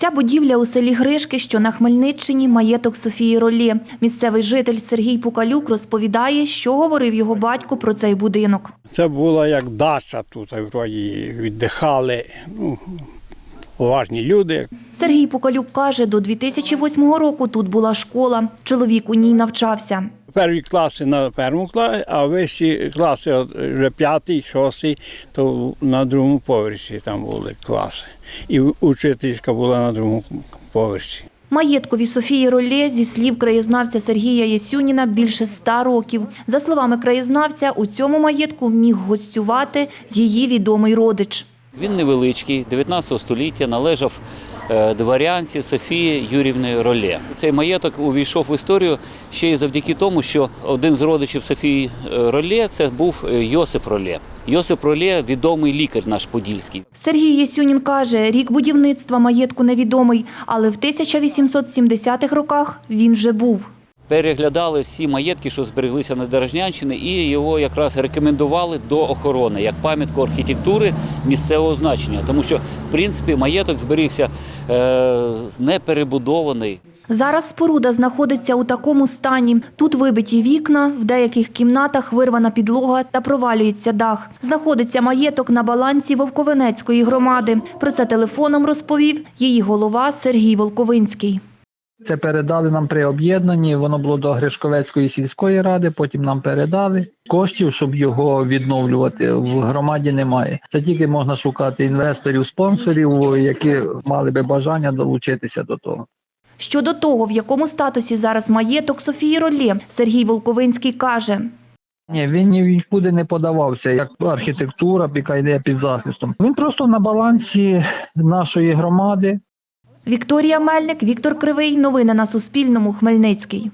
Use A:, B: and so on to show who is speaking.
A: Ця будівля у селі Гришки, що на Хмельниччині, маєток Софії Ролє. Місцевий житель Сергій Пукалюк розповідає, що говорив його батько про цей будинок.
B: Це була як дача тут, вроді віддихали. Ну, поважні люди.
A: Сергій Пукалюк каже, до 2008 року тут була школа. Чоловік у ній навчався.
B: Перві класи на першому класі, а вищі класи, от вже п'ятий, шостий, то на другому поверсі там були класи. І учительська була на другому поверсі.
A: Маєткові Софії Ролє, зі слів краєзнавця Сергія Єсюніна, більше ста років. За словами краєзнавця, у цьому маєтку міг гостювати її відомий родич.
C: Він невеличкий, 19 століття, належав дворянці Софії Юрівни Роле. Цей маєток увійшов в історію ще й завдяки тому, що один з родичів Софії Роле це був е, Йосип Роле. Йосип Роле – відомий лікар наш подільський.
A: Сергій Єсюнін каже, рік будівництва маєтку невідомий, але в 1870-х роках він вже був.
C: Переглядали всі маєтки, що збереглися на Дорожнянщині, і його якраз рекомендували до охорони як пам'ятку архітектури місцевого значення, тому що в принципі маєток зберігся е, неперебудований.
A: Зараз споруда знаходиться у такому стані. Тут вибиті вікна, в деяких кімнатах вирвана підлога та провалюється дах. Знаходиться маєток на балансі Вовковенецької громади. Про це телефоном розповів її голова Сергій Волковинський.
D: Це передали нам при об'єднанні. Воно було до Гришковецької сільської ради. Потім нам передали коштів, щоб його відновлювати. В громаді немає. Це тільки можна шукати інвесторів, спонсорів, які мали би бажання долучитися до того.
A: Щодо того, в якому статусі зараз маєток Софії Ролє, Сергій Волковинський каже.
D: Ні, він нікуди не подавався, як архітектура, яка йде під захистом. Він просто на балансі нашої громади.
A: Вікторія Мельник, Віктор Кривий. Новини на Суспільному. Хмельницький.